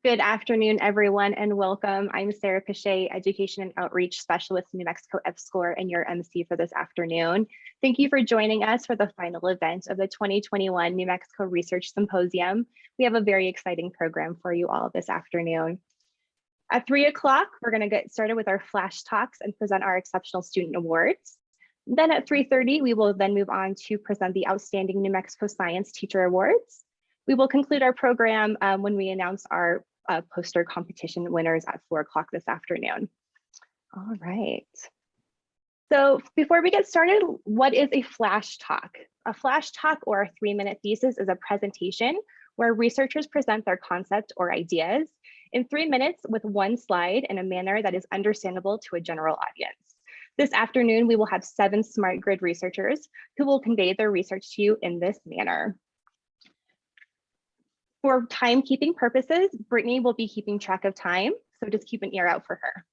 Good afternoon, everyone, and welcome. I'm Sarah Pichet, Education and Outreach Specialist New Mexico EPSCoR and your MC for this afternoon. Thank you for joining us for the final event of the 2021 New Mexico Research Symposium. We have a very exciting program for you all this afternoon. At three o'clock, we're gonna get started with our flash talks and present our exceptional student awards. Then at 3.30, we will then move on to present the Outstanding New Mexico Science Teacher Awards. We will conclude our program um, when we announce our uh, poster competition winners at four o'clock this afternoon. All right. So before we get started, what is a flash talk? A flash talk or a three minute thesis is a presentation where researchers present their concept or ideas in three minutes with one slide in a manner that is understandable to a general audience. This afternoon, we will have seven smart grid researchers who will convey their research to you in this manner. For timekeeping purposes, Brittany will be keeping track of time, so just keep an ear out for her.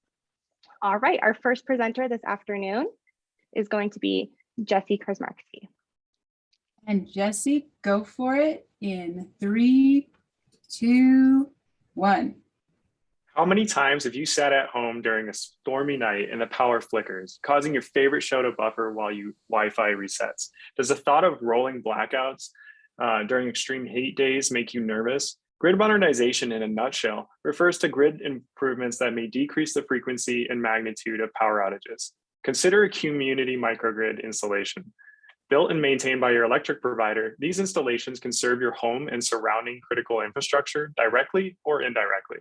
All right, our first presenter this afternoon is going to be Jesse Krasmarski. And Jesse, go for it in three, two, one. How many times have you sat at home during a stormy night and the power flickers, causing your favorite show to buffer while you Wi-Fi resets? Does the thought of rolling blackouts uh, during extreme heat days make you nervous? Grid modernization in a nutshell refers to grid improvements that may decrease the frequency and magnitude of power outages. Consider a community microgrid installation. Built and maintained by your electric provider, these installations can serve your home and surrounding critical infrastructure directly or indirectly.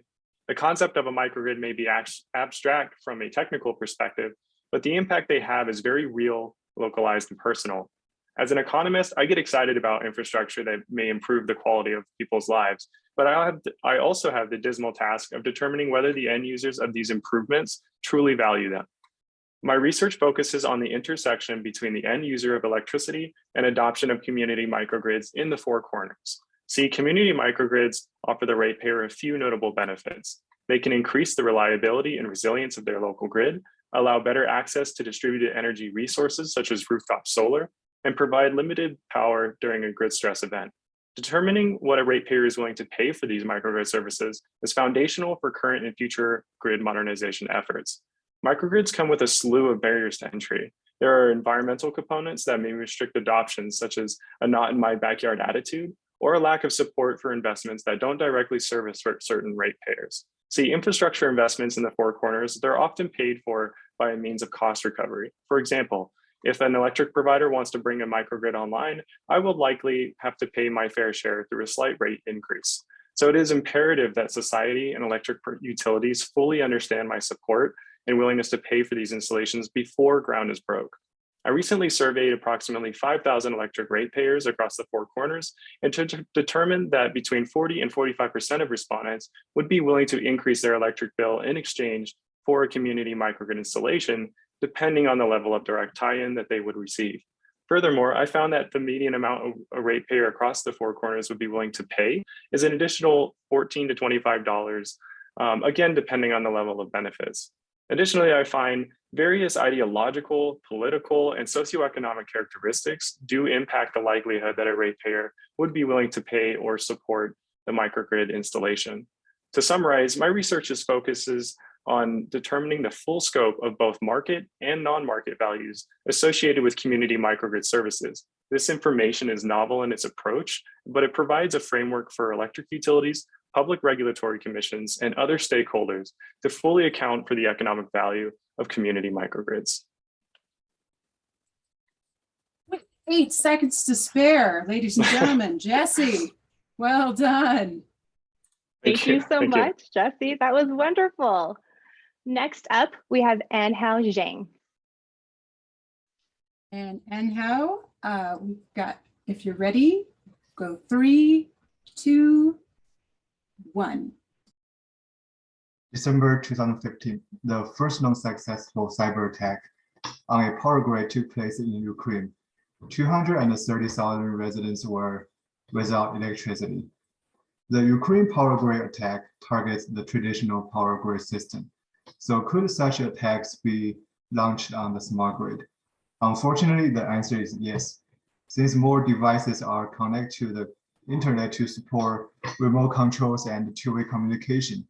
The concept of a microgrid may be abstract from a technical perspective, but the impact they have is very real, localized, and personal. As an economist, I get excited about infrastructure that may improve the quality of people's lives, but I, have, I also have the dismal task of determining whether the end users of these improvements truly value them. My research focuses on the intersection between the end user of electricity and adoption of community microgrids in the four corners. See, community microgrids offer the ratepayer a few notable benefits. They can increase the reliability and resilience of their local grid, allow better access to distributed energy resources such as rooftop solar, and provide limited power during a grid stress event. Determining what a ratepayer is willing to pay for these microgrid services is foundational for current and future grid modernization efforts. Microgrids come with a slew of barriers to entry. There are environmental components that may restrict adoption, such as a not in my backyard attitude, or a lack of support for investments that don't directly service certain ratepayers. See, infrastructure investments in the four corners, they're often paid for by a means of cost recovery. For example, if an electric provider wants to bring a microgrid online, I will likely have to pay my fair share through a slight rate increase. So it is imperative that society and electric utilities fully understand my support and willingness to pay for these installations before ground is broke. I recently surveyed approximately 5,000 electric ratepayers across the four corners and to determine that between 40 and 45% of respondents would be willing to increase their electric bill in exchange for a community microgrid installation depending on the level of direct tie-in that they would receive. Furthermore, I found that the median amount a ratepayer across the four corners would be willing to pay is an additional 14 to $25, um, again, depending on the level of benefits. Additionally, I find various ideological, political, and socioeconomic characteristics do impact the likelihood that a ratepayer would be willing to pay or support the microgrid installation. To summarize, my research is focuses on determining the full scope of both market and non-market values associated with community microgrid services. This information is novel in its approach, but it provides a framework for electric utilities, public regulatory commissions, and other stakeholders to fully account for the economic value of community microgrids. Eight seconds to spare, ladies and gentlemen. Jesse, well done. Thank, Thank you. you so Thank much, you. Jesse. That was wonderful. Next up, we have Anhao Zhang. And Anhao, uh, we've got, if you're ready, go three, two, one. December 2015, the first non-successful cyber attack on a power grid took place in Ukraine. 230,000 residents were without electricity. The Ukraine power grid attack targets the traditional power grid system. So could such attacks be launched on the smart grid? Unfortunately, the answer is yes. Since more devices are connected to the internet to support remote controls and two-way communication.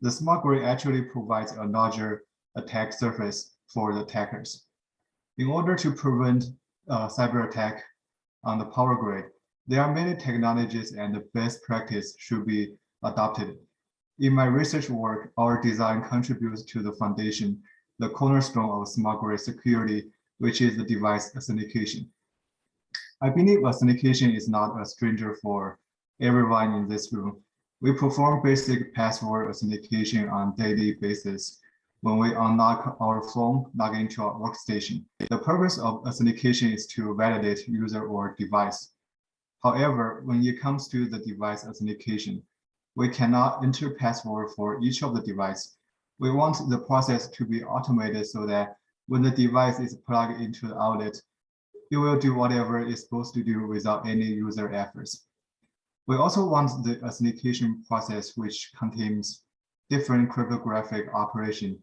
The smart grid actually provides a larger attack surface for the attackers. In order to prevent uh, cyber attack on the power grid, there are many technologies and the best practice should be adopted. In my research work, our design contributes to the foundation, the cornerstone of smart grid security, which is the device authentication. I believe authentication is not a stranger for everyone in this room. We perform basic password authentication on daily basis when we unlock our phone, log into our workstation. The purpose of authentication is to validate user or device. However, when it comes to the device authentication, we cannot enter password for each of the device. We want the process to be automated so that when the device is plugged into the outlet, it will do whatever it's supposed to do without any user efforts. We also want the authentication process which contains different cryptographic operation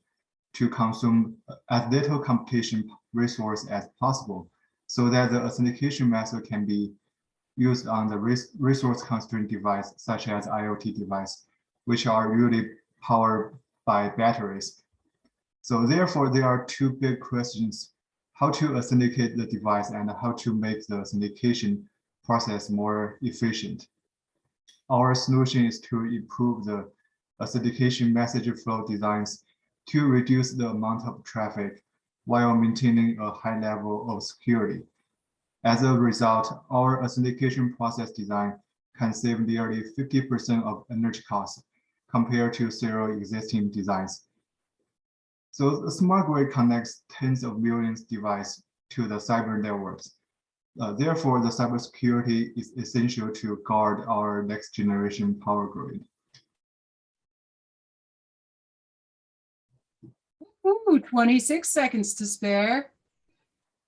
to consume as little computation resource as possible so that the authentication method can be used on the res resource constrained device such as IoT device, which are usually powered by batteries. So therefore, there are two big questions, how to authenticate the device and how to make the authentication process more efficient. Our solution is to improve the authentication message flow designs to reduce the amount of traffic while maintaining a high level of security. As a result, our authentication process design can save nearly 50% of energy costs compared to several existing designs. So the smart grid connects tens of millions of devices to the cyber networks. Uh, therefore, the cybersecurity is essential to guard our next generation power grid. Ooh, 26 seconds to spare.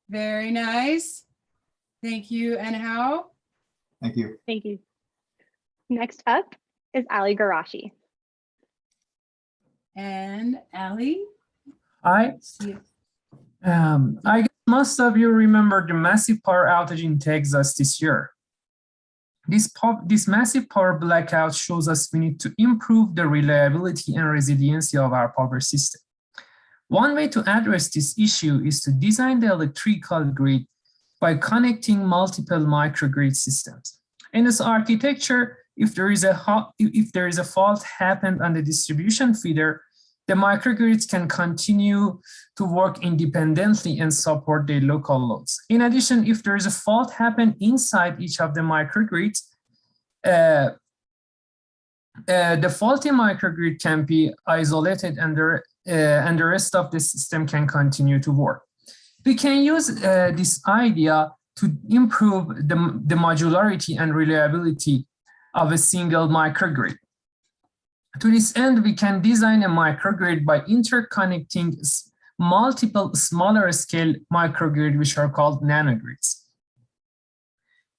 Very nice. Thank you. Anhao? Thank you. Thank you. Next up is Ali Garashi. And Ali? I, see you. um, I guess most of you remember the massive power outage in Texas this year. This, po- this massive power blackout shows us we need to improve the reliability and resiliency of our power system. One way to address this issue is to design the electrical grid by connecting multiple microgrid systems. In this architecture, if there is a if there is a fault happened on the distribution feeder, the microgrids can continue to work independently and support their local loads. In addition, if there is a fault happen inside each of the microgrids, uh, uh, the faulty microgrid can be isolated and the, uh, and the rest of the system can continue to work. We can use uh, this idea to improve the, the modularity and reliability of a single microgrid. To this end, we can design a microgrid by interconnecting multiple smaller scale microgrid, which are called nanogrids.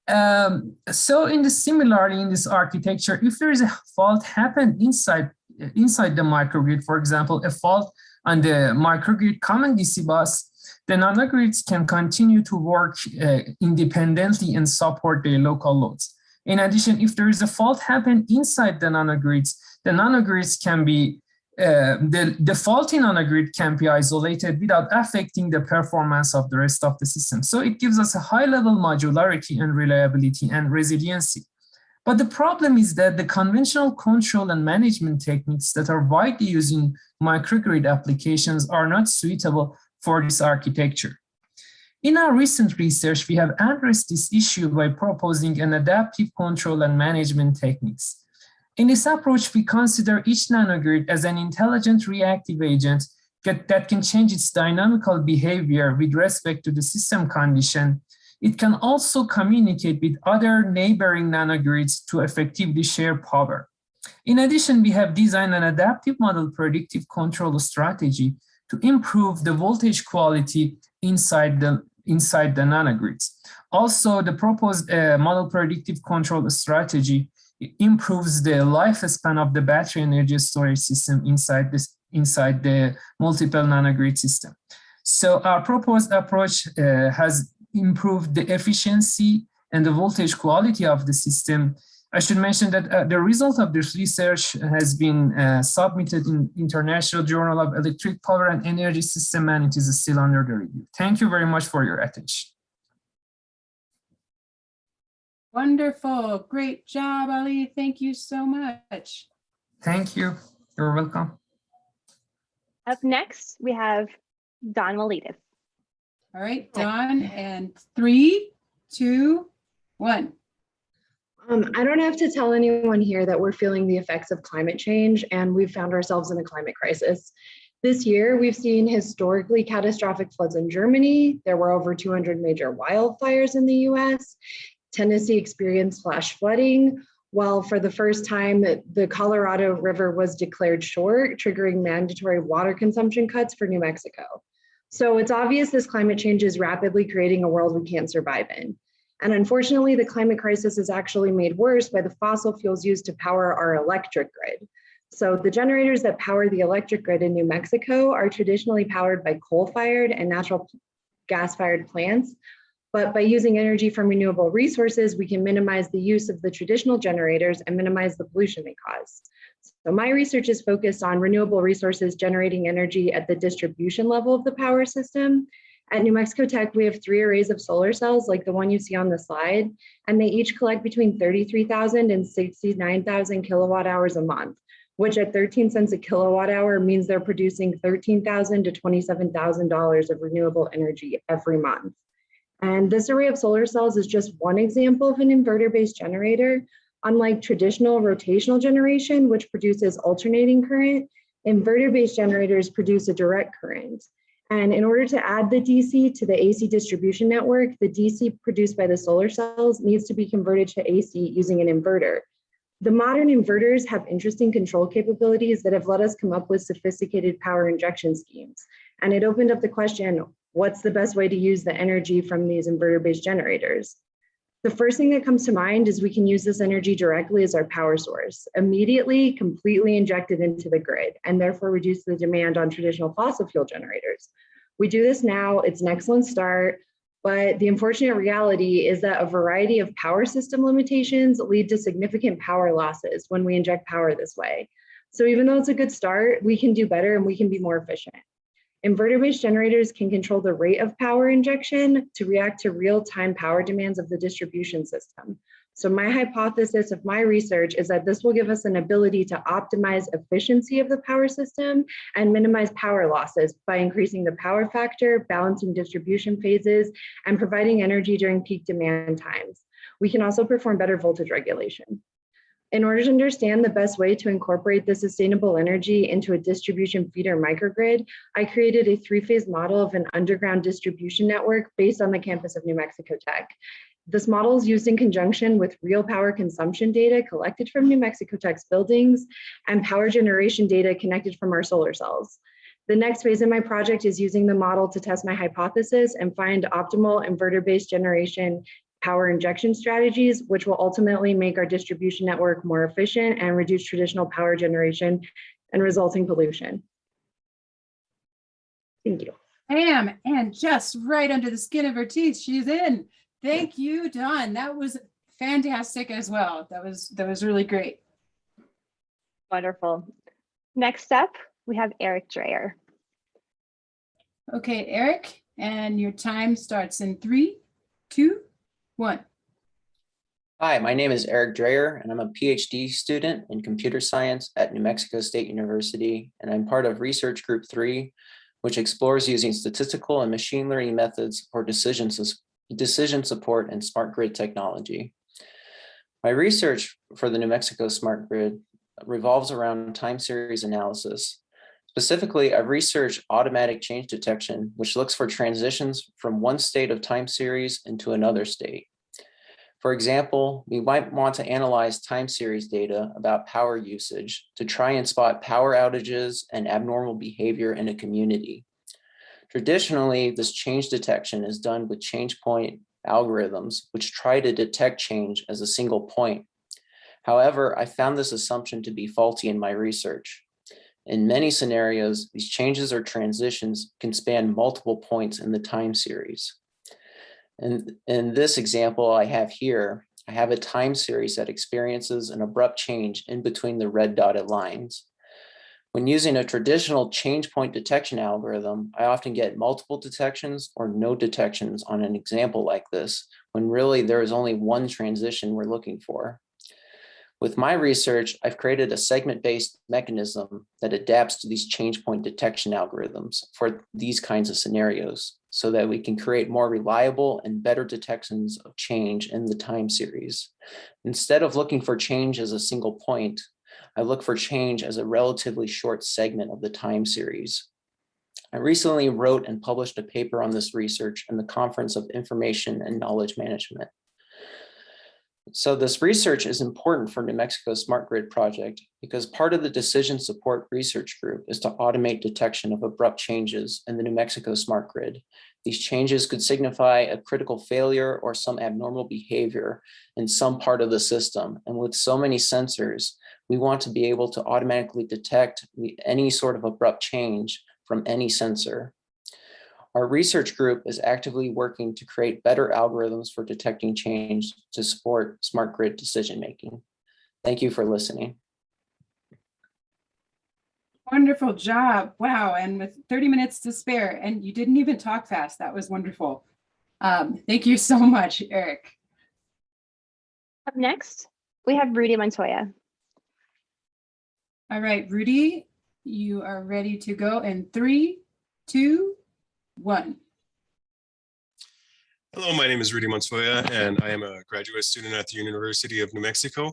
Um, so in the similarly in this architecture, if there is a fault happen inside, inside the microgrid, for example, a fault on the microgrid common DC bus, the nanogrids can continue to work uh, independently and support their local loads. In addition, if there is a fault happen inside the nanogrids, the nanogrids can be, uh, the, the faulty nanogrid can be isolated without affecting the performance of the rest of the system. So it gives us a high level modularity and reliability and resiliency. But the problem is that the conventional control and management techniques that are widely used in microgrid applications are not suitable for this architecture. In our recent research, we have addressed this issue by proposing an adaptive control and management techniques. In this approach, we consider each nanogrid as an intelligent reactive agent that can change its dynamical behavior with respect to the system condition. It can also communicate with other neighboring nanogrids to effectively share power. In addition, we have designed an adaptive model predictive control strategy to improve the voltage quality inside the inside the nanogrids. Also, the proposed uh, model predictive control strategy improves the lifespan of the battery energy storage system inside this inside the multiple nanogrid system. So our proposed approach uh, has improved the efficiency and the voltage quality of the system, I should mention that uh, the result of this research has been uh, submitted in International Journal of Electric Power and Energy System, and it is still under the review. Thank you very much for your attention. Wonderful. Great job, Ali. Thank you so much. Thank you. You're welcome. Up next, we have Don Miletus. All right, Don, and three, two, one. Um, I don't have to tell anyone here that we're feeling the effects of climate change and we've found ourselves in a climate crisis. This year, we've seen historically catastrophic floods in Germany. There were over 200 major wildfires in the US. Tennessee experienced flash flooding, while for the first time, the Colorado River was declared short, triggering mandatory water consumption cuts for New Mexico. So it's obvious this climate change is rapidly creating a world we can't survive in. And unfortunately, the climate crisis is actually made worse by the fossil fuels used to power our electric grid. So the generators that power the electric grid in New Mexico are traditionally powered by coal-fired and natural gas-fired plants. But by using energy from renewable resources, we can minimize the use of the traditional generators and minimize the pollution they cause. So my research is focused on renewable resources generating energy at the distribution level of the power system at New Mexico Tech, we have three arrays of solar cells like the one you see on the slide, and they each collect between 33,000 and 69,000 kilowatt hours a month, which at 13 cents a kilowatt hour means they're producing 13,000 to $27,000 of renewable energy every month. And this array of solar cells is just one example of an inverter-based generator. Unlike traditional rotational generation, which produces alternating current, inverter-based generators produce a direct current. And in order to add the DC to the AC distribution network, the DC produced by the solar cells needs to be converted to AC using an inverter. The modern inverters have interesting control capabilities that have let us come up with sophisticated power injection schemes. And it opened up the question, what's the best way to use the energy from these inverter-based generators? The first thing that comes to mind is we can use this energy directly as our power source, immediately completely inject it into the grid, and therefore reduce the demand on traditional fossil fuel generators. We do this now, it's an excellent start, but the unfortunate reality is that a variety of power system limitations lead to significant power losses when we inject power this way. So even though it's a good start, we can do better and we can be more efficient. Inverter-based generators can control the rate of power injection to react to real-time power demands of the distribution system. So my hypothesis of my research is that this will give us an ability to optimize efficiency of the power system and minimize power losses by increasing the power factor, balancing distribution phases, and providing energy during peak demand times. We can also perform better voltage regulation. In order to understand the best way to incorporate the sustainable energy into a distribution feeder microgrid, I created a three-phase model of an underground distribution network based on the campus of New Mexico Tech. This model is used in conjunction with real power consumption data collected from New Mexico Tech's buildings and power generation data connected from our solar cells. The next phase in my project is using the model to test my hypothesis and find optimal inverter-based generation power injection strategies, which will ultimately make our distribution network more efficient and reduce traditional power generation and resulting pollution. Thank you. Bam, and just right under the skin of her teeth, she's in. Thank you, Don. That was fantastic as well. That was that was really great. Wonderful. Next up, we have Eric Dreyer. Okay, Eric, and your time starts in three, two, Hi, my name is Eric Dreyer, and I'm a PhD student in computer science at New Mexico State University, and I'm part of Research Group 3, which explores using statistical and machine learning methods for decision, decision support and smart grid technology. My research for the New Mexico Smart Grid revolves around time series analysis. Specifically, I've researched automatic change detection, which looks for transitions from one state of time series into another state. For example, we might want to analyze time series data about power usage to try and spot power outages and abnormal behavior in a community. Traditionally, this change detection is done with change point algorithms, which try to detect change as a single point. However, I found this assumption to be faulty in my research. In many scenarios, these changes or transitions can span multiple points in the time series. And in this example I have here, I have a time series that experiences an abrupt change in between the red dotted lines. When using a traditional change point detection algorithm, I often get multiple detections or no detections on an example like this, when really there is only one transition we're looking for. With my research, I've created a segment-based mechanism that adapts to these change point detection algorithms for these kinds of scenarios so that we can create more reliable and better detections of change in the time series. Instead of looking for change as a single point, I look for change as a relatively short segment of the time series. I recently wrote and published a paper on this research in the Conference of Information and Knowledge Management. So this research is important for New Mexico Smart Grid project because part of the decision support research group is to automate detection of abrupt changes in the New Mexico Smart Grid. These changes could signify a critical failure or some abnormal behavior in some part of the system. And with so many sensors, we want to be able to automatically detect any sort of abrupt change from any sensor. Our research group is actively working to create better algorithms for detecting change to support smart grid decision-making. Thank you for listening. Wonderful job. Wow. And with 30 minutes to spare, and you didn't even talk fast. That was wonderful. Um, thank you so much, Eric. Up next, we have Rudy Montoya. All right, Rudy, you are ready to go in three, two, one. Hello, my name is Rudy Montoya, and I am a graduate student at the University of New Mexico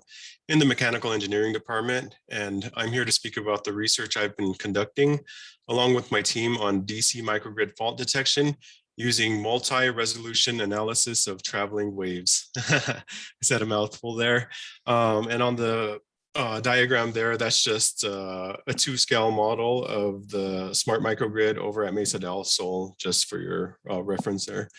in the Mechanical Engineering Department. And I'm here to speak about the research I've been conducting along with my team on DC microgrid fault detection using multi-resolution analysis of traveling waves. I said a mouthful there. Um, and on the uh, diagram there, that's just uh, a two scale model of the smart microgrid over at Mesa del Sol, just for your uh, reference there.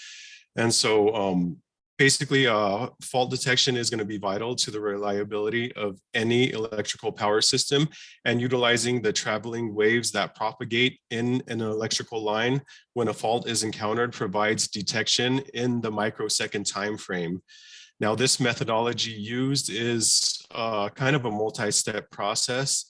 And so um, basically uh, fault detection is going to be vital to the reliability of any electrical power system and utilizing the traveling waves that propagate in an electrical line when a fault is encountered provides detection in the microsecond time frame. Now, this methodology used is uh, kind of a multi-step process.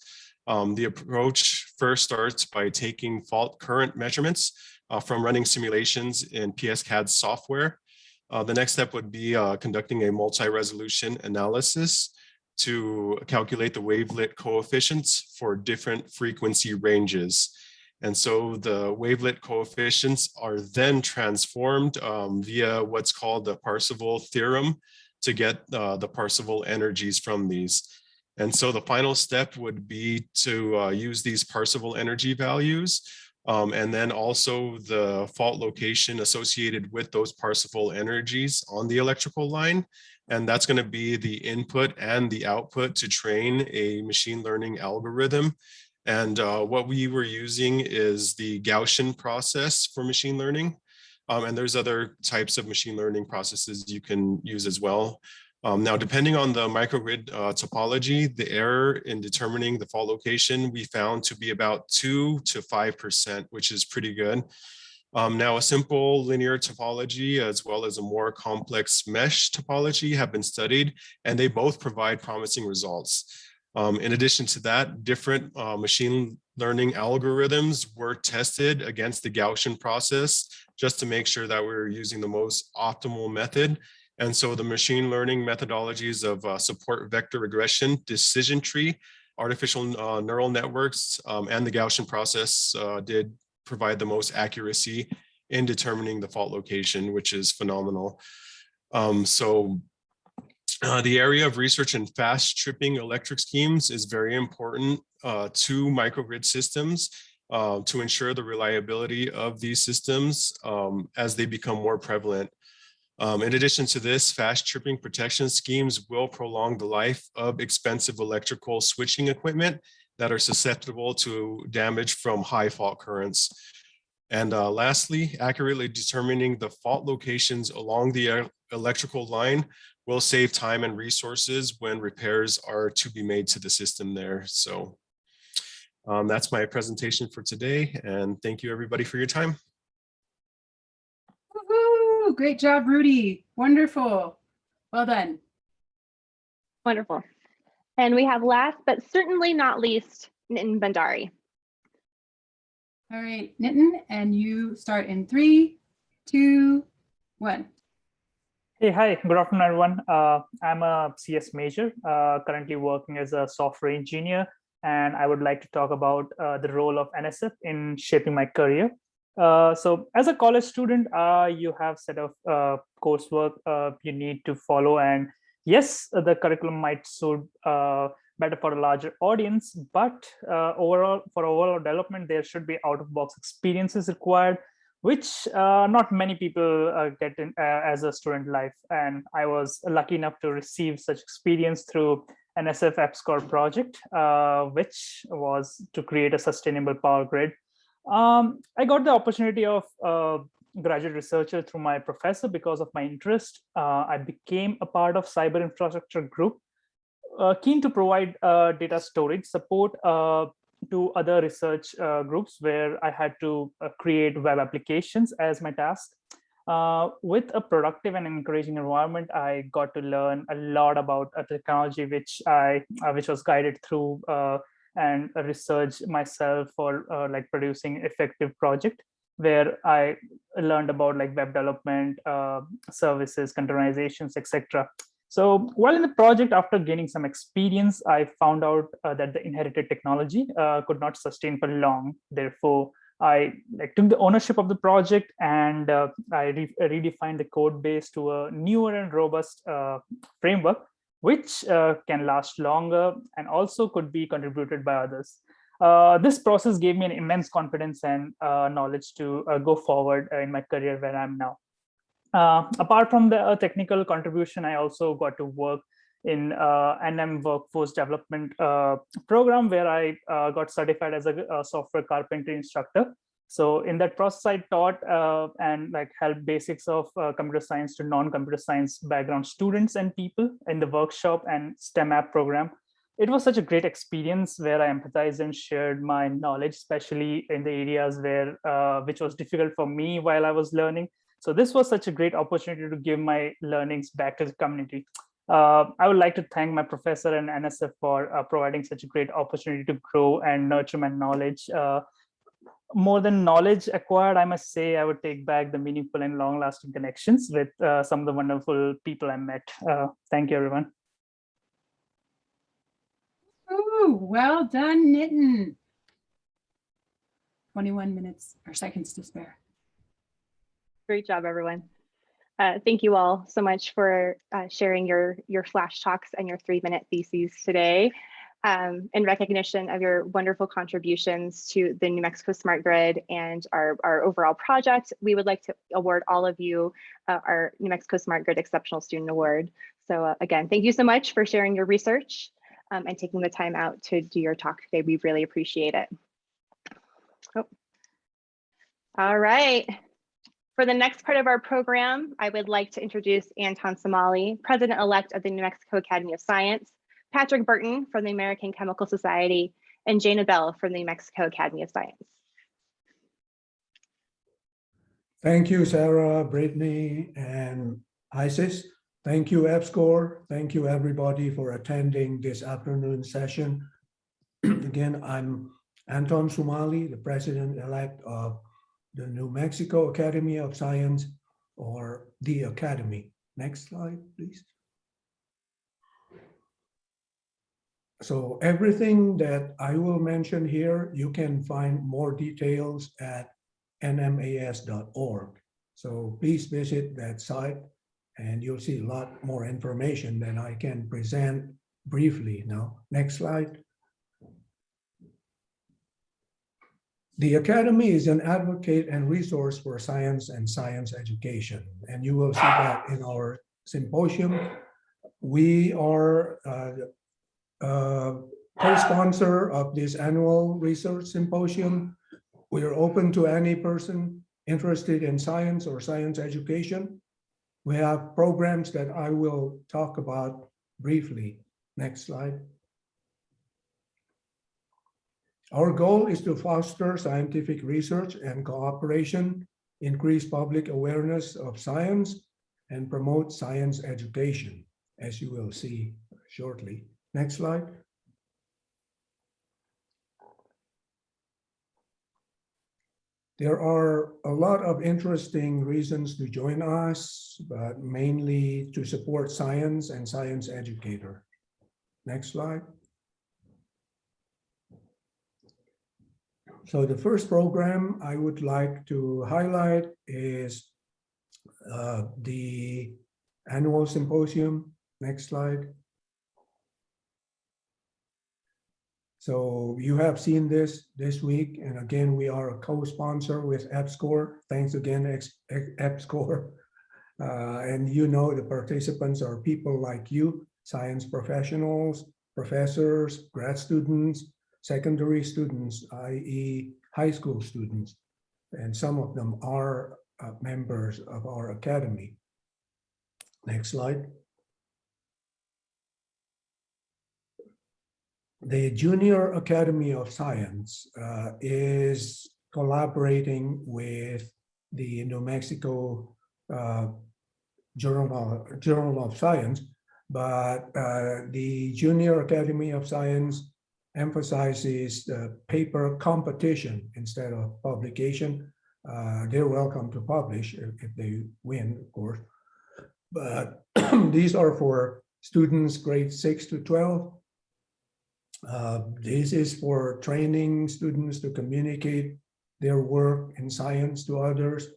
Um, the approach first starts by taking fault current measurements uh, from running simulations in PSCAD software. Uh, the next step would be uh, conducting a multi-resolution analysis to calculate the wavelet coefficients for different frequency ranges. And so the wavelet coefficients are then transformed um, via what's called the Parseval theorem to get uh, the Parseval energies from these. And so the final step would be to uh, use these Parseval energy values um, and then also the fault location associated with those Parseval energies on the electrical line. And that's going to be the input and the output to train a machine learning algorithm and uh, what we were using is the Gaussian process for machine learning. Um, and there's other types of machine learning processes you can use as well. Um, now, depending on the microgrid uh, topology, the error in determining the fault location we found to be about two to 5%, which is pretty good. Um, now, a simple linear topology as well as a more complex mesh topology have been studied, and they both provide promising results. Um, in addition to that, different uh, machine learning algorithms were tested against the Gaussian process just to make sure that we are using the most optimal method. And so the machine learning methodologies of uh, support vector regression, decision tree, artificial uh, neural networks, um, and the Gaussian process uh, did provide the most accuracy in determining the fault location, which is phenomenal. Um, so uh, the area of research in fast tripping electric schemes is very important uh, to microgrid systems uh, to ensure the reliability of these systems um, as they become more prevalent. Um, in addition to this, fast tripping protection schemes will prolong the life of expensive electrical switching equipment that are susceptible to damage from high fault currents. And uh, lastly, accurately determining the fault locations along the electrical line will save time and resources when repairs are to be made to the system there. So um, that's my presentation for today. And thank you everybody for your time. Great job, Rudy. Wonderful. Well done. Wonderful. And we have last, but certainly not least, Nitin Bhandari. All right, Nitin, and you start in three, two, one. Hey, hi, good afternoon, everyone. Uh, I'm a CS major, uh, currently working as a software engineer, and I would like to talk about uh, the role of NSF in shaping my career. Uh, so as a college student, uh, you have set of uh, coursework uh, you need to follow. And yes, the curriculum might suit uh, better for a larger audience, but overall, for overall development, there should be out-of-box experiences required which not many people get in as a student life. And I was lucky enough to receive such experience through NSF EPSCoR project, uh, which was to create a sustainable power grid. Um, I got the opportunity of uh, graduate researcher through my professor because of my interest. Uh, I became a part of cyber infrastructure group, keen to provide data storage support to other research uh, groups where I had to uh, create web applications as my task. Uh, with a productive and encouraging environment, I got to learn a lot about a technology which I which was guided through and research myself for like producing effective project where I learned about like web development, uh, services, containerizations, etc. So while in the project, after gaining some experience, I found out uh, that the inherited technology uh, could not sustain for long. Therefore, I like, took the ownership of the project and uh, I re redefined the code base to a newer and robust uh, framework, which uh, can last longer and also could be contributed by others. Uh, this process gave me an immense confidence and knowledge to go forward in my career where I'm now. Uh, apart from the uh, technical contribution, I also got to work in uh, NM workforce development uh, program where I uh, got certified as a, a, software carpentry instructor. So in that process, I taught uh, and like helped basics of computer science to non-computer science background students and people in the workshop and STEM app program. It was such a great experience where I empathized and shared my knowledge, especially in the areas where which was difficult for me while I was learning so this was such a great opportunity to give my learnings back to the community. Uh, I would like to thank my professor and NSF for uh, providing such a great opportunity to grow and nurture my knowledge. More than knowledge acquired, I must say I would take back the meaningful and long lasting connections with uh, some of the wonderful people I met. Uh, thank you, everyone. Ooh, well done, Nitin. 21 minutes or seconds to spare. Great job, everyone. Uh, thank you all so much for uh, sharing your, your flash talks and your three minute theses today. Um, in recognition of your wonderful contributions to the New Mexico Smart Grid and our, our overall project, we would like to award all of you uh, our New Mexico Smart Grid Exceptional Student Award. So uh, again, thank you so much for sharing your research um, and taking the time out to do your talk today. We really appreciate it. Oh. All right. For the next part of our program, I would like to introduce Anton Somali, President-elect of the New Mexico Academy of Science, Patrick Burton from the American Chemical Society, and Jana Bell from the New Mexico Academy of Science. Thank you, Sarah, Brittany, and Isis. Thank you, EPSCoR. Thank you, everybody, for attending this afternoon session. Again, I'm Anton Somali, the president-elect of the New Mexico Academy of Science or the Academy. Next slide, please. So everything that I will mention here, you can find more details at nmas.org. So please visit that site and you'll see a lot more information than I can present briefly now. Next slide. The Academy is an advocate and resource for science and science education, and you will see that in our symposium. We are uh, Uh, co-sponsor of this annual research symposium. We are open to any person interested in science or science education. We have programs that I will talk about briefly. Next slide. Our goal is to foster scientific research and cooperation increase public awareness of science, and promote science education, as you will see shortly. Next slide. There are a lot of interesting reasons to join us, but mainly to support science and science educator. Next slide. So the first program I would like to highlight is uh, the annual symposium. Next slide. So you have seen this this week, and again, we are a co-sponsor with EPSCoR. Thanks again, EPSCoR. Uh, and you know the participants are people like you, science professionals, professors, grad students, secondary students, i.e. high school students. And some of them are uh, members of our academy. Next slide. The Junior Academy of Science uh, is collaborating with the New Mexico uh, Journal, Journal of Science, but uh, the Junior Academy of Science emphasizes the paper competition instead of publication. Uh, they're welcome to publish if, if they win, of course. But these are for students grade six to 12 uh, This is for training students to communicate their work in science to others,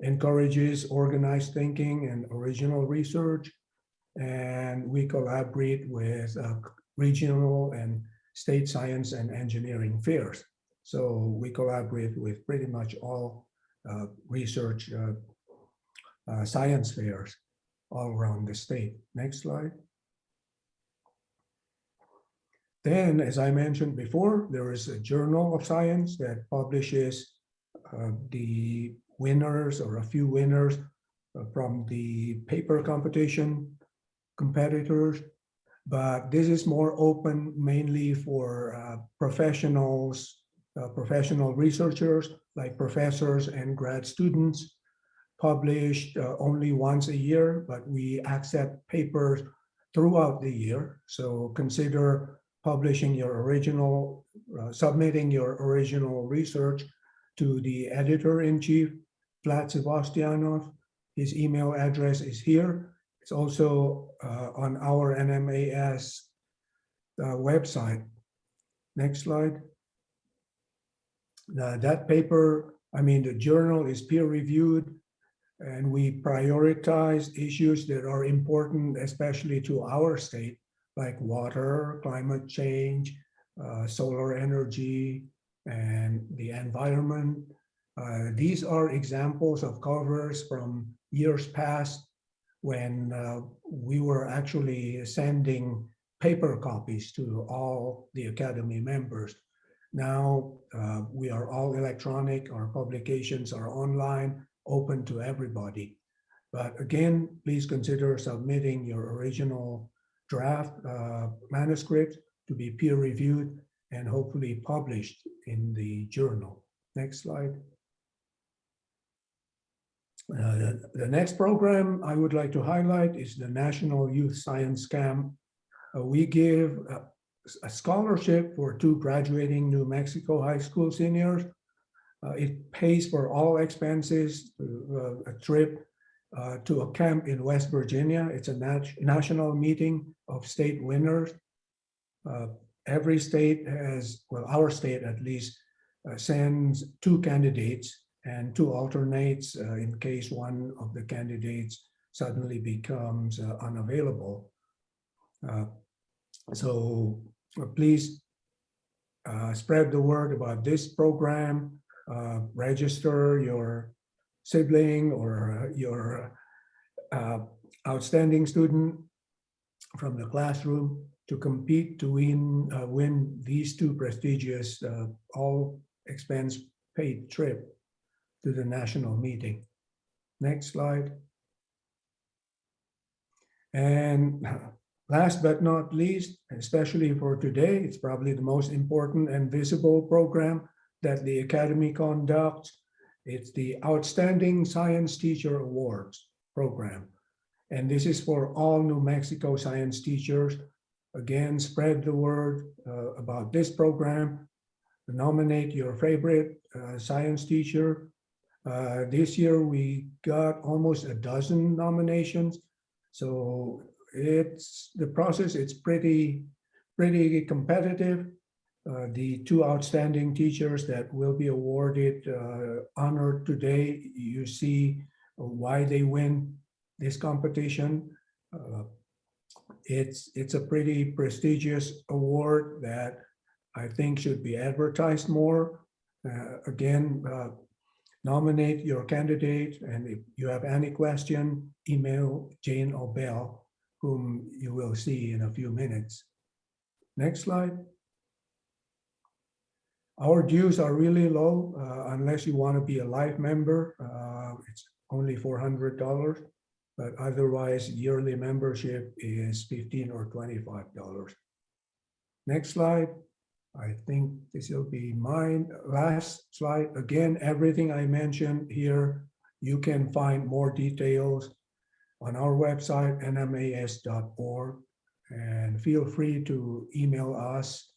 encourages organized thinking and original research. And we collaborate with uh, regional and state science and engineering fairs. So we collaborate with pretty much all uh, research uh, uh, science fairs all around the state. Next slide. Then, as I mentioned before, there is a Journal of Science that publishes uh, the winners or a few winners uh, from the paper competition competitors. But this is more open mainly for uh, professionals, uh, professional researchers like professors and grad students published uh, only once a year, but we accept papers throughout the year. So consider publishing your original, uh, submitting your original research to the editor-in-chief, Vlad Sebastianov. His email address is here. It's also uh, on our NMAS uh, website. Next slide. Now, that paper, I mean, the journal is peer-reviewed and we prioritize issues that are important, especially to our state like water, climate change, uh, solar energy, and the environment. Uh, these are examples of covers from years past when uh, we were actually sending paper copies to all the Academy members. Now uh, we are all electronic, our publications are online, open to everybody. But again, please consider submitting your original draft uh, manuscript to be peer reviewed and hopefully published in the journal. Next slide. Uh, the next program I would like to highlight is the National Youth Science Camp. Uh, we give a, a, scholarship for two graduating New Mexico high school seniors. Uh, it pays for all expenses, uh, a trip uh, to a camp in West Virginia. It's a nat national meeting of state winners. Uh, every state has, well, our state at least, uh, sends two candidates and two alternates uh, in case one of the candidates suddenly becomes uh, unavailable. Uh, so please spread the word about this program, register your sibling or your uh, outstanding student from the classroom to compete to win uh, win these two prestigious uh, all expense paid trip to the national meeting. Next slide. And last but not least, especially for today, it's probably the most important and visible program that the Academy conducts It's the Outstanding Science Teacher Awards program. And this is for all New Mexico science teachers. Again, spread the word uh, about this program. Nominate your favorite uh, science teacher. Uh, This year, we got almost a dozen nominations. So it's, the process, it's pretty, pretty competitive. Uh, The two outstanding teachers that will be awarded, uh, honored today, you see why they win this competition. Uh, It's, it's a pretty prestigious award that I think should be advertised more. Uh, Again, uh, nominate your candidate, and if you have any question, email Jane Obel, whom you will see in a few minutes. Next slide. Our dues are really low, uh, unless you want to be a life member. uh, It's only four hundred dollars, but otherwise yearly membership is fifteen or twenty-five dollars. Next slide. I think this will be mine. Last slide. Again, everything I mentioned here, you can find more details on our website, nmas.org. And feel free to email us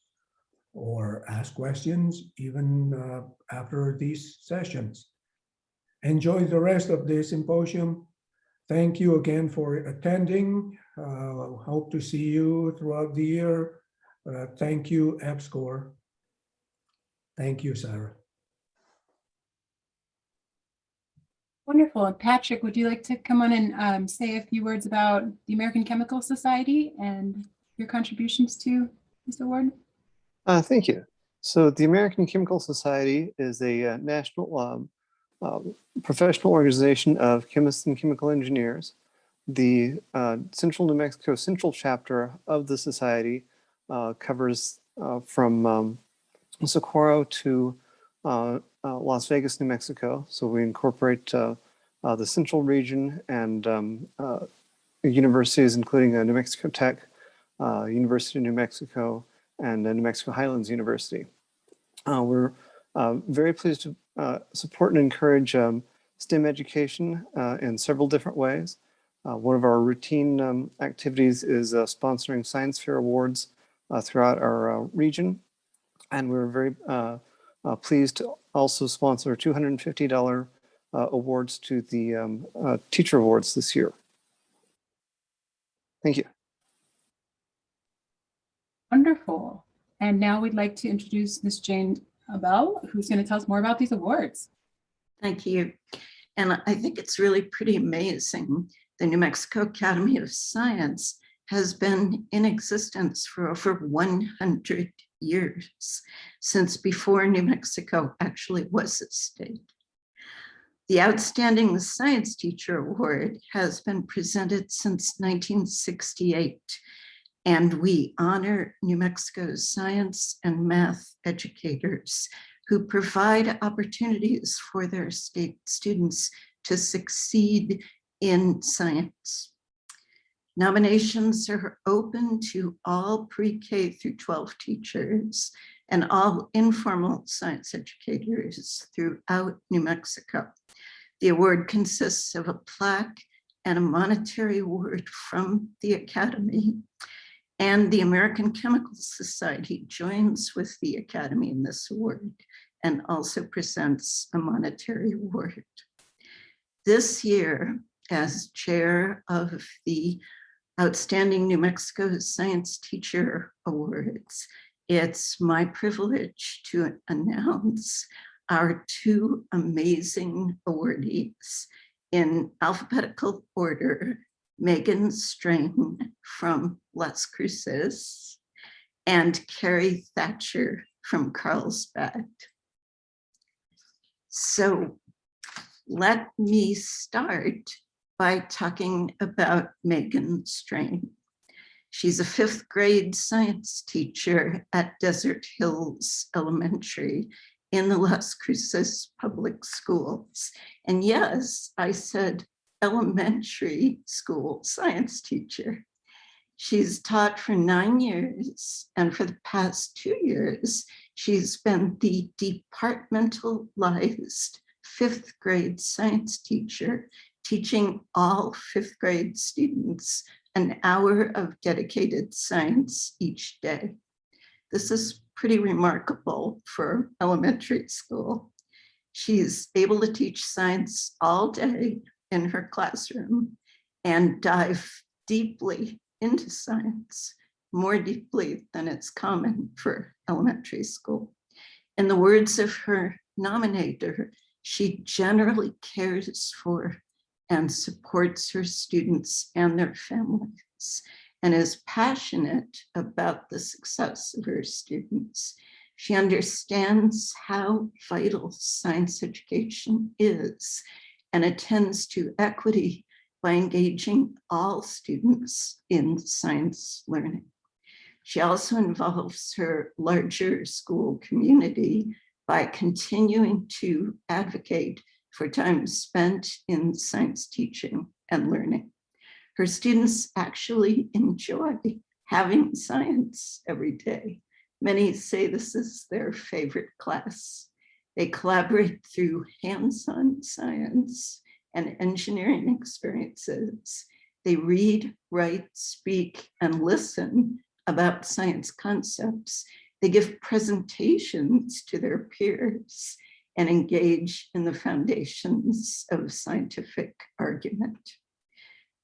or ask questions even uh, after these sessions. Enjoy the rest of the symposium. Thank you again for attending. Uh, Hope to see you throughout the year. Uh, Thank you, EPSCOR. Thank you, Sarah. Wonderful. Patrick, would you like to come on and um, say a few words about the American Chemical Society and your contributions to this award? Uh, thank you. So the American Chemical Society is a uh, national um, uh, professional organization of chemists and chemical engineers. The uh, Central New Mexico Central chapter of the society uh, covers uh, from um, Socorro to Las Vegas, New Mexico. So we incorporate the central region and um, universities, including New Mexico Tech, University of New Mexico, and New Mexico Highlands University. Uh, we're uh, very pleased to uh, support and encourage um, STEM education in several different ways. One of our routine um, activities is sponsoring science fair awards throughout our region. And we're very pleased to also sponsor $250 uh, awards to the um, uh, teacher awards this year. Thank you. Wonderful. And now we'd like to introduce Ms. Jane Abell, who's going to tell us more about these awards. Thank you. And I think it's really pretty amazing. The New Mexico Academy of Science has been in existence for over 100 years, since before New Mexico actually was a state. The Outstanding Science Teacher Award has been presented since 1968, and we honor New Mexico's science and math educators who provide opportunities for their state students to succeed in science. Nominations are open to all pre-K through 12 teachers and all informal science educators throughout New Mexico. The award consists of a plaque and a monetary award from the Academy. And the American Chemical Society joins with the Academy in this award and also presents a monetary award. This year, as chair of the Outstanding New Mexico Science Teacher Awards, it's my privilege to announce our two amazing awardees in alphabetical order, Megan Strain from Las Cruces and Carrie Thatcher from Carlsbad. So let me start by talking about Megan Strain. She's a fifth grade science teacher at Desert Hills Elementary in the Las Cruces Public Schools. And yes, I said elementary school science teacher. She's taught for nine years, and for the past two years, she's been the departmentalized fifth grade science teacher teaching all fifth grade students an hour of dedicated science each day. This is pretty remarkable for elementary school. She's able to teach science all day in her classroom and dive deeply into science, more deeply than it's common for elementary school. In the words of her nominator, she generally cares for and supports her students and their families and is passionate about the success of her students. She understands how vital science education is and attends to equity by engaging all students in science learning. She also involves her larger school community by continuing to advocate for time spent in science teaching and learning. Her students actually enjoy having science every day. Many say this is their favorite class. They collaborate through hands-on science and engineering experiences. They read, write, speak, and listen about science concepts. They give presentations to their peers and engage in the foundations of scientific argument.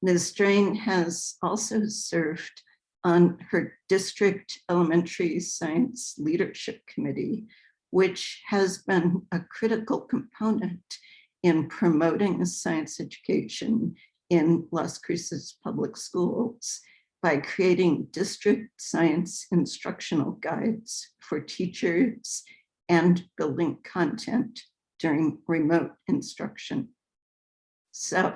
Ms. Strain has also served on her district elementary science leadership committee, which has been a critical component in promoting science education in Las Cruces public schools by creating district science instructional guides for teachers and building content during remote instruction. So,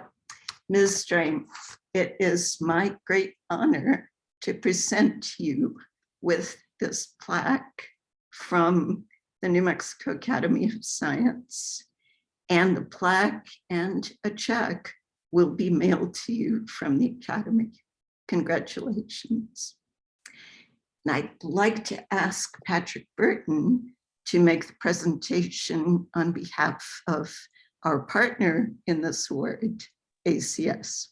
Ms. Strain, it is my great honor to present you with this plaque from the New Mexico Academy of Science. And the plaque and a check will be mailed to you from the Academy. Congratulations. And I'd like to ask Patrick Burton to make the presentation on behalf of our partner in this award, ACS.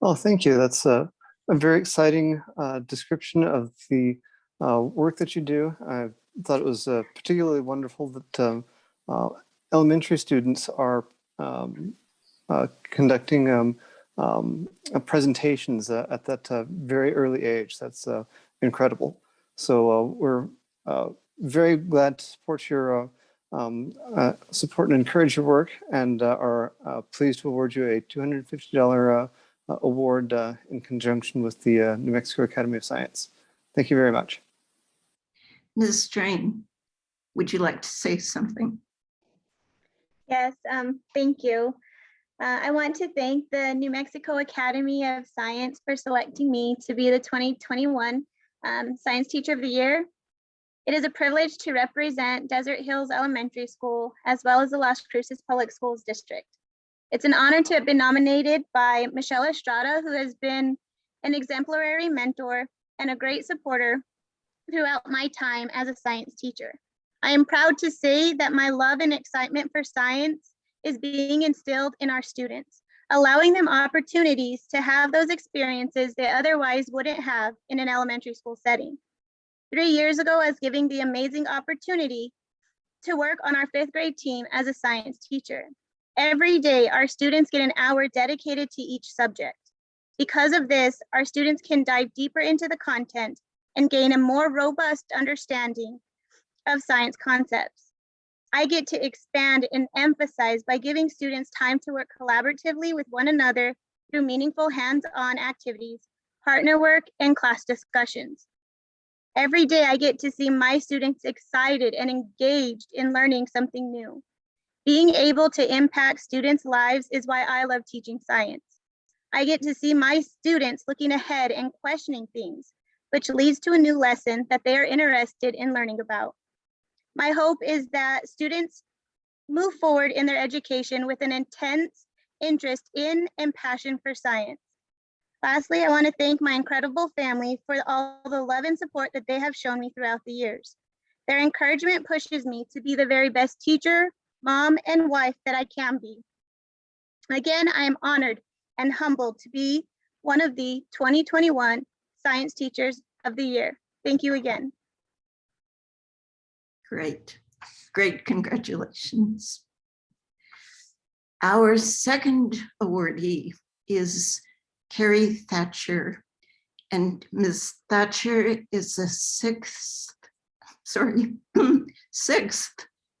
Well, thank you. That's a, a very exciting uh, description of the uh, work that you do. I thought it was uh, particularly wonderful that um, uh, elementary students are um, uh, conducting um, um, uh, presentations at that very early age. That's incredible. So we're very glad to support your uh, support and encourage your work and uh, are uh, pleased to award you a $250 award in conjunction with the New Mexico Academy of Science. Thank you very much. Ms. Strain, would you like to say something? Yes, um, thank you. Uh, I want to thank the New Mexico Academy of Science for selecting me to be the 2021 um, Science Teacher of the Year it is a privilege to represent Desert Hills Elementary School as well as the Las Cruces Public Schools District. It's an honor to have been nominated by Michelle Estrada, who has been an exemplary mentor and a great supporter throughout my time as a science teacher. I am proud to say that my love and excitement for science is being instilled in our students, allowing them opportunities to have those experiences they otherwise wouldn't have in an elementary school setting. Three years ago, I was given the amazing opportunity to work on our fifth grade team as a science teacher. Every day, our students get an hour dedicated to each subject. Because of this, our students can dive deeper into the content and gain a more robust understanding of science concepts. I get to expand and emphasize by giving students time to work collaboratively with one another through meaningful hands-on activities, partner work, and class discussions. Every day I get to see my students excited and engaged in learning something new. Being able to impact students' lives is why I love teaching science. I get to see my students looking ahead and questioning things, which leads to a new lesson that they are interested in learning about. My hope is that students move forward in their education with an intense interest in and passion for science. Lastly, I want to thank my incredible family for all the love and support that they have shown me throughout the years. Their encouragement pushes me to be the very best teacher, mom, and wife that I can be. Again, I am honored and humbled to be one of the 2021 Science Teachers of the Year. Thank you again. Great, great, congratulations. Our second awardee is Carrie Thatcher. And Ms. Thatcher is a sixth, sorry, sixth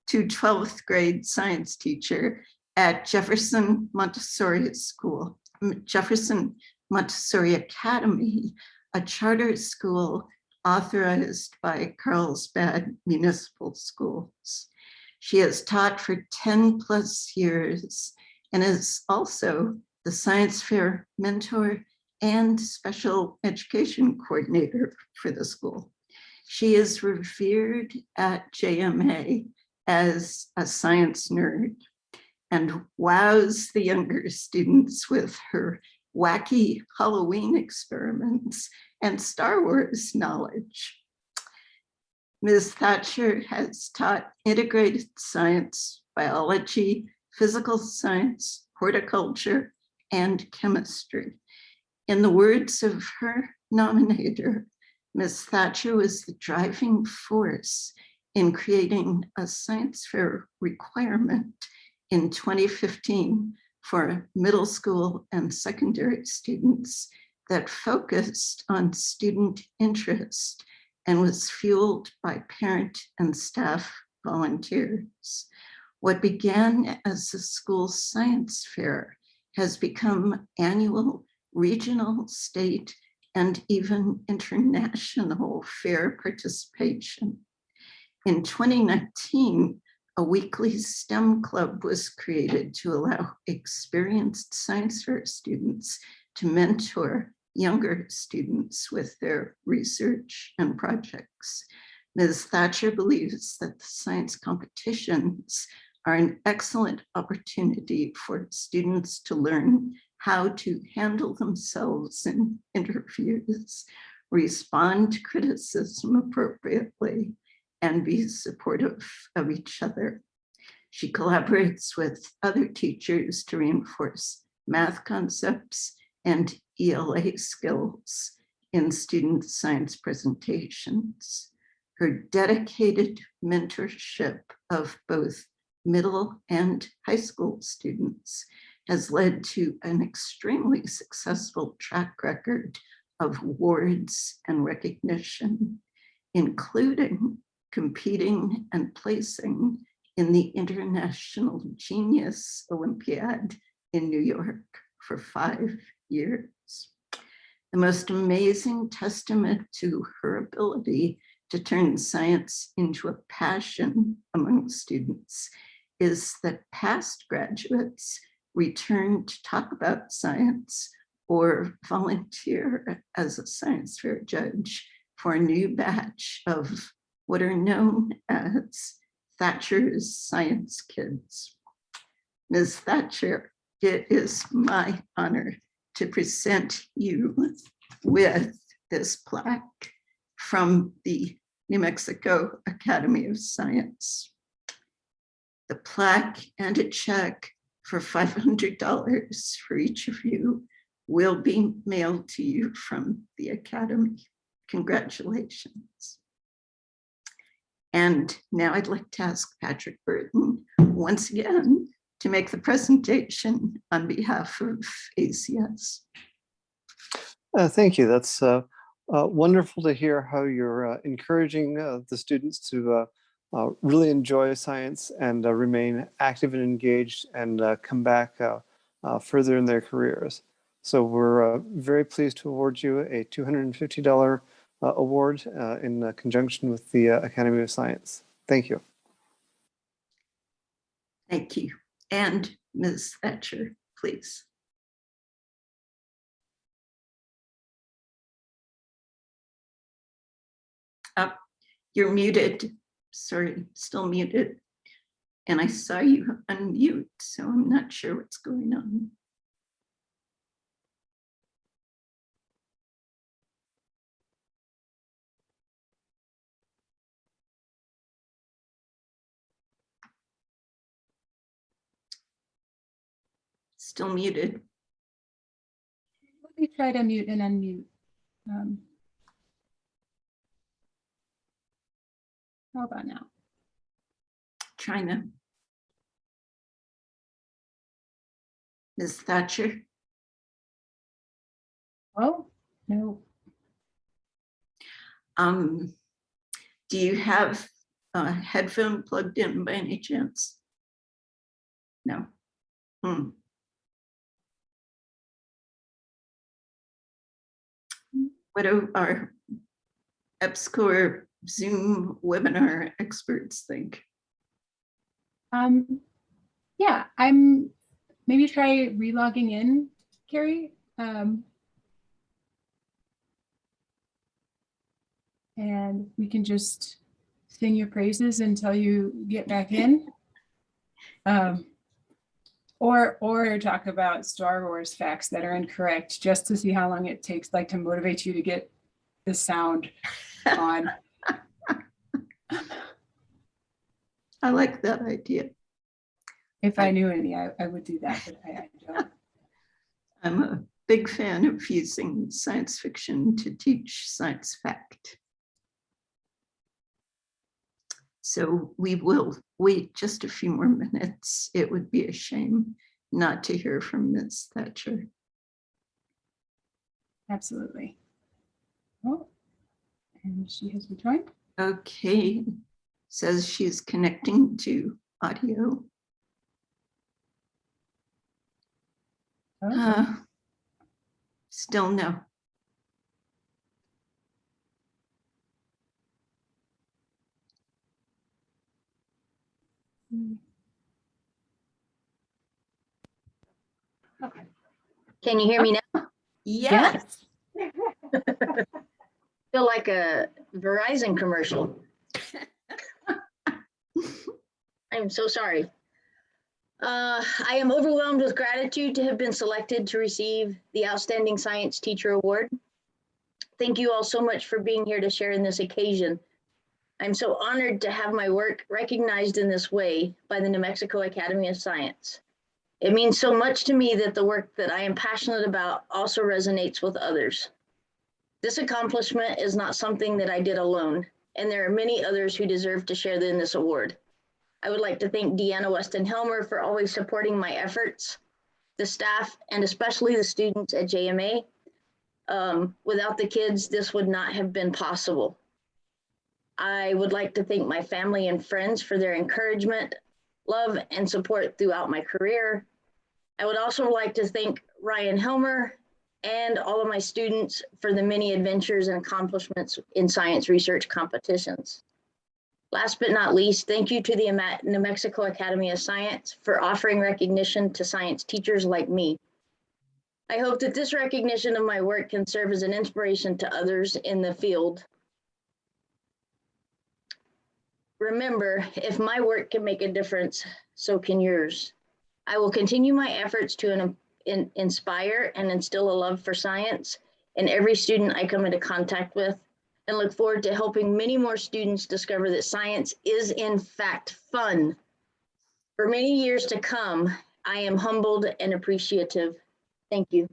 to 12th grade science teacher at Jefferson Montessori School, Jefferson Montessori Academy, a charter school authorized by Carlsbad Municipal Schools. She has taught for 10 plus years and is also the science fair mentor and special education coordinator for the school. She is revered at JMA as a science nerd and wows the younger students with her wacky Halloween experiments and Star Wars knowledge. Ms. Thatcher has taught integrated science, biology, physical science, horticulture, and chemistry. In the words of her nominator, Ms. Thatcher was the driving force in creating a science fair requirement in 2015 for middle school and secondary students that focused on student interest and was fueled by parent and staff volunteers. What began as a school science fair has become annual, regional, state, and even international fair participation. In 2019, a weekly STEM club was created to allow experienced science fair students to mentor younger students with their research and projects. Ms. Thatcher believes that the science competitions are an excellent opportunity for students to learn how to handle themselves in interviews, respond to criticism appropriately, and be supportive of each other. She collaborates with other teachers to reinforce math concepts and ELA skills in student science presentations. Her dedicated mentorship of both middle and high school students has led to an extremely successful track record of awards and recognition, including competing and placing in the International Genius Olympiad in New York for five years. The most amazing testament to her ability to turn science into a passion among students is that past graduates return to talk about science or volunteer as a science fair judge for a new batch of what are known as Thatcher's Science Kids. Ms. Thatcher, it is my honor to present you with this plaque from the New Mexico Academy of Science. The plaque and a check for $500 for each of you will be mailed to you from the Academy. Congratulations. And now I'd like to ask Patrick Burton once again to make the presentation on behalf of ACS. Uh, thank you. That's uh, uh, wonderful to hear how you're uh, encouraging uh, the students to uh, uh, really enjoy science and uh, remain active and engaged and uh, come back uh, uh, further in their careers. So we're uh, very pleased to award you a $250 uh, award uh, in uh, conjunction with the Academy of Science. Thank you. Thank you. And Ms. Thatcher, please. Up, you're muted. Sorry, still muted. And I saw you unmute, so I'm not sure what's going on. Still muted. Let me try to mute and unmute. Um, How about now? China. Ms. Thatcher, Oh, no. um, do you have a headphone plugged in by any chance? No. Hmm. What do our EPSCoR Zoom webinar experts think? Um, yeah, I'm, maybe try relogging in, Carrie. Um, and we can just sing your praises until you get back in. Um, or, or talk about Star Wars facts that are incorrect, just to see how long it takes, like to motivate you to get the sound on. I like that idea. If I knew any, I, I would do that, but I, I don't. I'm a big fan of using science fiction to teach science fact. So we will wait just a few more minutes. It would be a shame not to hear from Ms. Thatcher. Absolutely. Oh, and she has rejoined. Okay, says she's connecting to audio. Oh, Uh, Still no. Hmm. Can you hear me now? Yes. Feel like a Verizon commercial. I'm so sorry. Uh, I am overwhelmed with gratitude to have been selected to receive the Outstanding Science Teacher Award. Thank you all so much for being here to share in this occasion. I'm so honored to have my work recognized in this way by the New Mexico Academy of Science. It means so much to me that the work that I am passionate about also resonates with others. This accomplishment is not something that I did alone, and there are many others who deserve to share in this award. I would like to thank Deanna Weston Helmer for always supporting my efforts, the staff, and especially the students at JMA. Um, without the kids, this would not have been possible. I would like to thank my family and friends for their encouragement, love, and support throughout my career. I would also like to thank Ryan Helmer and all of my students for the many adventures and accomplishments in science research competitions. Last but not least, thank you to the New Mexico Academy of Science for offering recognition to science teachers like me. I hope that this recognition of my work can serve as an inspiration to others in the field. Remember, if my work can make a difference, so can yours. I will continue my efforts to in- in- inspire and instill a love for science in every student I come into contact with and look forward to helping many more students discover that science is in fact fun. For many years to come, I am humbled and appreciative. Thank you.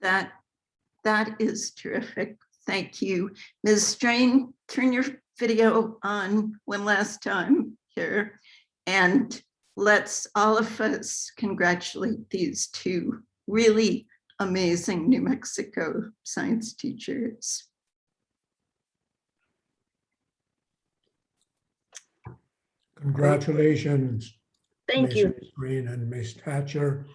That, that is terrific. Thank you. Ms. Strain, turn your video on one last time here. And let's all of us congratulate these two really amazing New Mexico science teachers. Congratulations. Thank Ms. you. Green and Ms. Thatcher.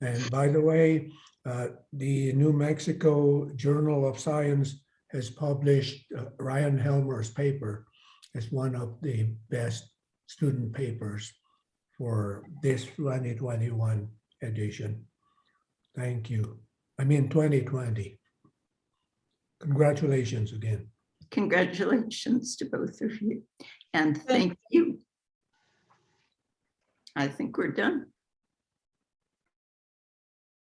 And by the way, uh, the New Mexico Journal of Science has published uh, Ryan Helmer's paper as one of the best student papers for this 2021 edition. Thank you. I mean, 2020. Congratulations again. Congratulations to both of you. And thank you. I think we're done.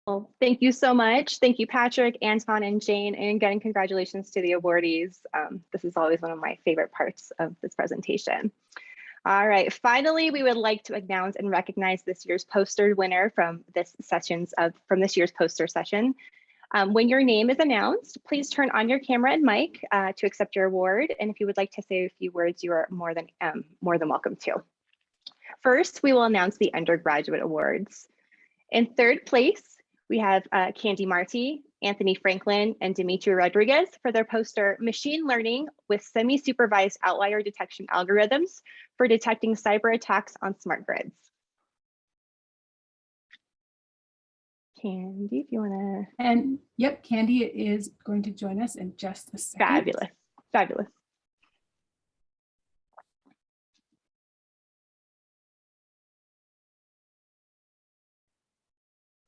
Well, thank you so much. Thank you, Patrick, Anton, and Jane. And again, congratulations to the awardees. Um, this is always one of my favorite parts of this presentation. All right, finally, we would like to announce and recognize this year's poster winner from this sessions of from this year's poster session. Um, when your name is announced, please turn on your camera and mic uh, to accept your award. And if you would like to say a few words, you are more than um, more than welcome to. First, we will announce the undergraduate awards. In third place, we have uh, Candy Marty, Anthony Franklin, and Dimitri Rodriguez for their poster Machine Learning with Semi-Supervised Outlier Detection Algorithms for Detecting Cyber Attacks on Smart Grids. Candy, if you want to. And yep, Candy is going to join us in just a second. Fabulous, fabulous.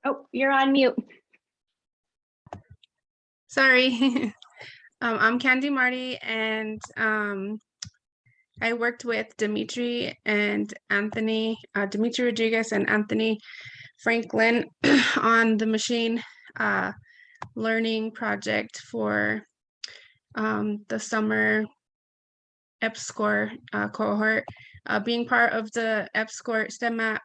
Oh, you're on mute. Sorry. um, I'm Candy Marty, and um, I worked with Dimitri and Anthony, uh, Dimitri Rodriguez and Anthony Franklin on the machine uh, learning project for um, the summer EPSCoR uh, cohort. Uh, being part of the EPSCoR STEM map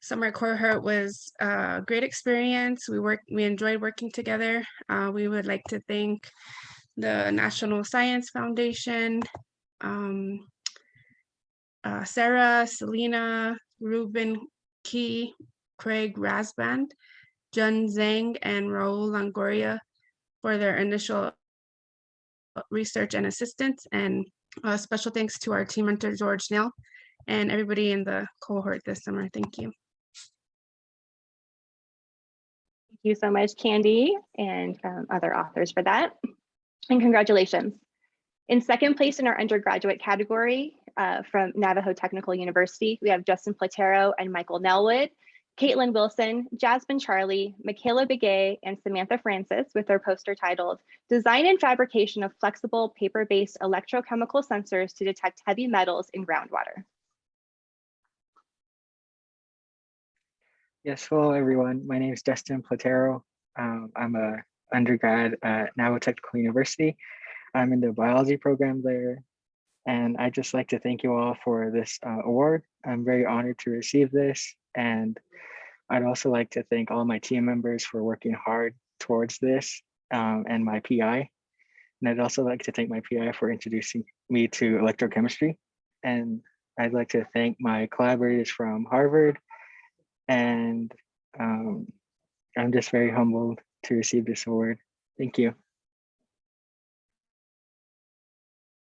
summer cohort was a great experience. We worked, we enjoyed working together. Uh, we would like to thank the National Science Foundation, um, uh, Sarah, Selena, Ruben Key, Craig Rasband, Jun Zhang, and Raul Longoria for their initial research and assistance. And special thanks to our team mentor, George Neal, and everybody in the cohort this summer. Thank you. You so much, Candy, and um, other authors for that. And congratulations. In second place in our undergraduate category uh, from Navajo Technical University, we have Justin Platero and Michael Nelwood, Caitlin Wilson, Jasmine Charlie, Michaela Begay, and Samantha Francis with their poster titled Design and Fabrication of Flexible Paper-Based Electrochemical Sensors to Detect Heavy Metals in Groundwater. Yes, hello everyone. My name is Justin Platero. Um, I'm a undergrad at Navajo Technical University. I'm in the biology program there. And I just like to thank you all for this uh, award. I'm very honored to receive this. And I'd also like to thank all my team members for working hard towards this um, and my PI. And I'd also like to thank my PI for introducing me to electrochemistry. And I'd like to thank my collaborators from Harvard, and um, I'm just very humbled to receive this award. Thank you.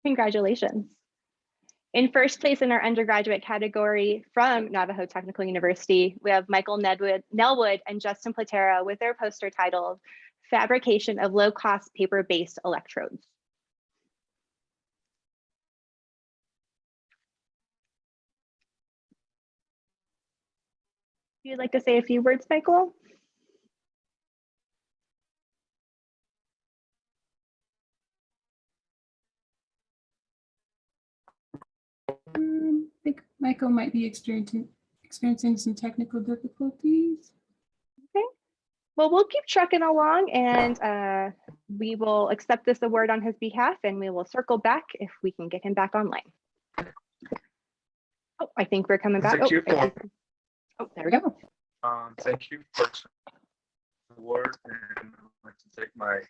Congratulations. In first place in our undergraduate category from Navajo Technical University, we have Michael Nedwood, Nelwood and Justin Platero with their poster titled Fabrication of Low-Cost Paper-Based Electrodes. You'd like to say a few words, Michael? Um, I think Michael might be experiencing experiencing some technical difficulties. Okay. Well, we'll keep trucking along and uh, we will accept this award on his behalf and we will circle back if we can get him back online. Oh, I think we're coming back. Oh, oh, there we go. Um, thank you for the award and I'd like to thank my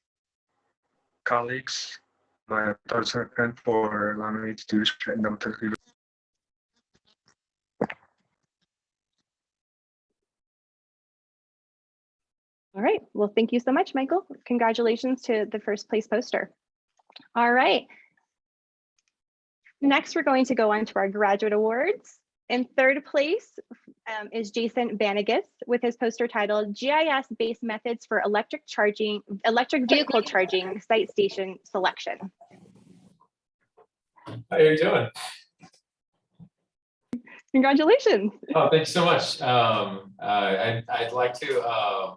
colleagues, my doctorate for allowing me to do this at Navajo Technical University. All right. Well, thank you so much, Michael. Congratulations to the first place poster. All right. Next, we're going to go on to our graduate awards. In third place um, is Jason Banagas with his poster titled GIS-based methods for electric charging, electric vehicle charging site station selection. How are you doing? Congratulations. Oh, thanks so much. Um, uh, I'd, I'd like to uh,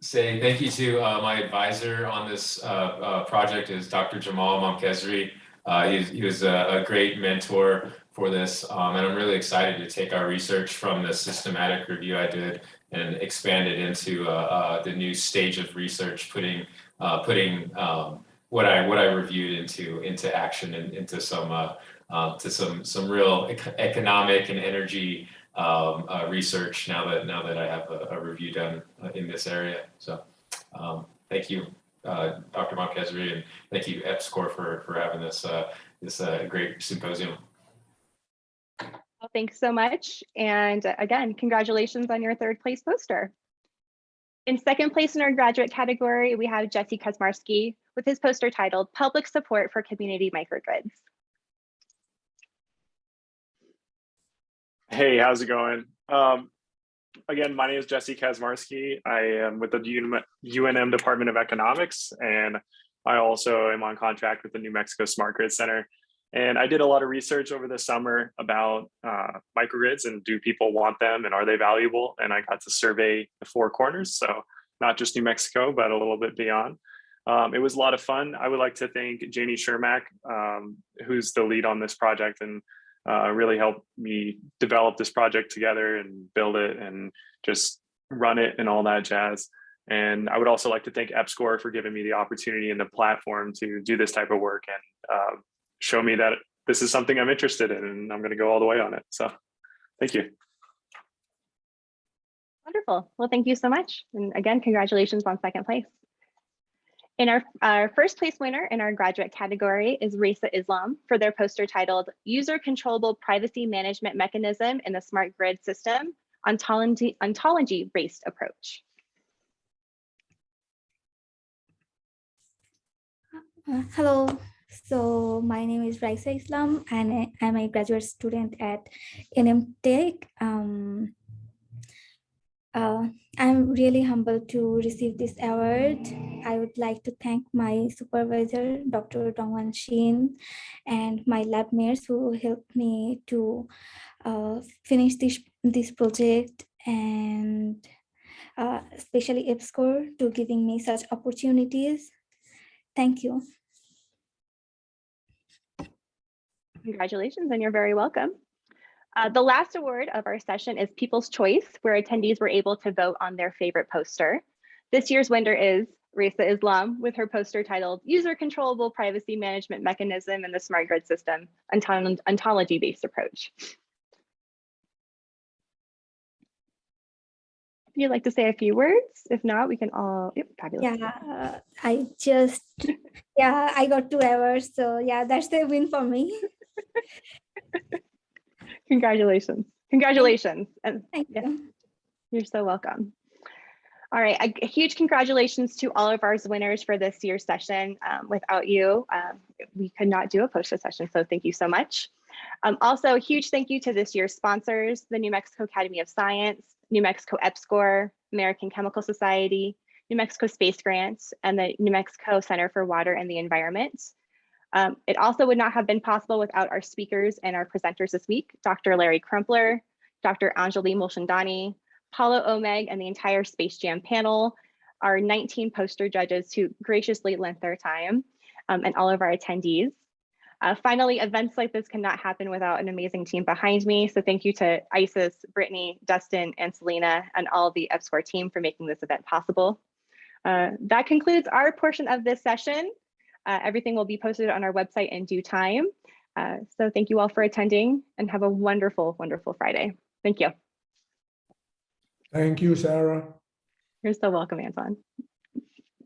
say thank you to uh, my advisor on this uh, uh, project is Dr. Jamal Mamkhezri. Uh, he's, he was a, a great mentor for this, um, and I'm really excited to take our research from the systematic review I did and expand it into uh, uh, the new stage of research, putting uh, putting um, what I what I reviewed into into action and into some uh, uh, to some some real ec- economic and energy um, uh, research now that now that I have a, a review done in this area. So um, thank you, Dr. Montkezri, and thank you EPSCOR for for having this this great symposium. Well, thanks so much. And again, congratulations on your third place poster. In second place in our graduate category, we have Jesse Kazmarski with his poster titled Public Support for Community Microgrids. Hey, how's it going? Um, again, my name is Jesse Kazmarski. I am with the UNM Department of Economics, and I also am on contract with the New Mexico Smart Grid Center. And I did a lot of research over the summer about uh, microgrids and do people want them and are they valuable? And I got to survey the four corners, so not just New Mexico, but a little bit beyond. Um, it was a lot of fun. I would like to thank Janie Chermak, um, who's the lead on this project and uh, really helped me develop this project together and build it and just run it and all that jazz. And I would also like to thank EPSCOR for giving me the opportunity and the platform to do this type of work and uh, show me that this is something I'm interested in and I'm going to go all the way on it. So thank you. Wonderful. Well, thank you so much. And again, congratulations on second place. In our, our first place winner in our graduate category is Raisa Islam for their poster titled User Controllable Privacy Management Mechanism in the Smart Grid System, Ontology, ontology Based Approach. Uh, hello, so my name is Raisa Islam and I'm a graduate student at NM Tech. Um, uh, I'm really humbled to receive this award. I would like to thank my supervisor, Dr. Dongwan Shin, and my lab mates who helped me to uh, finish this, this project and uh, especially EPSCOR to giving me such opportunities. Thank you. Congratulations, and you're very welcome. Uh, the last award of our session is People's Choice, where attendees were able to vote on their favorite poster. This year's winner is Raisa Islam with her poster titled User Controllable Privacy Management Mechanism in the Smart Grid System, Ontology-Based Approach. If you'd like to say a few words, if not, we can all, yep, fabulous. Yeah, I just, yeah, I got two hours. So yeah, that's the win for me. Congratulations. Congratulations. And Thank yeah, you. you're so welcome. All right, a, a huge congratulations to all of our winners for this year's session. Um, without you, um, we could not do a poster session, so thank you so much. Um, also, a huge thank you to this year's sponsors, the New Mexico Academy of Science, New Mexico EPSCOR, American Chemical Society, New Mexico Space Grants, and the New Mexico Center for Water and the Environment. Um, it also would not have been possible without our speakers and our presenters this week, Dr. Larry Crumpler, Dr. Anjali Mulchandani, Paulo Omeg, and the entire Space Jam panel, our 19 poster judges who graciously lent their time, um, and all of our attendees. Uh, finally, events like this cannot happen without an amazing team behind me. So thank you to Isis, Brittany, Dustin, and Selena, and all the EPSCOR team for making this event possible. Uh, that concludes our portion of this session. Uh, everything will be posted on our website in due time. Uh, so thank you all for attending and have a wonderful, wonderful Friday. Thank you. Thank you, Sarah. You're so welcome, Anton.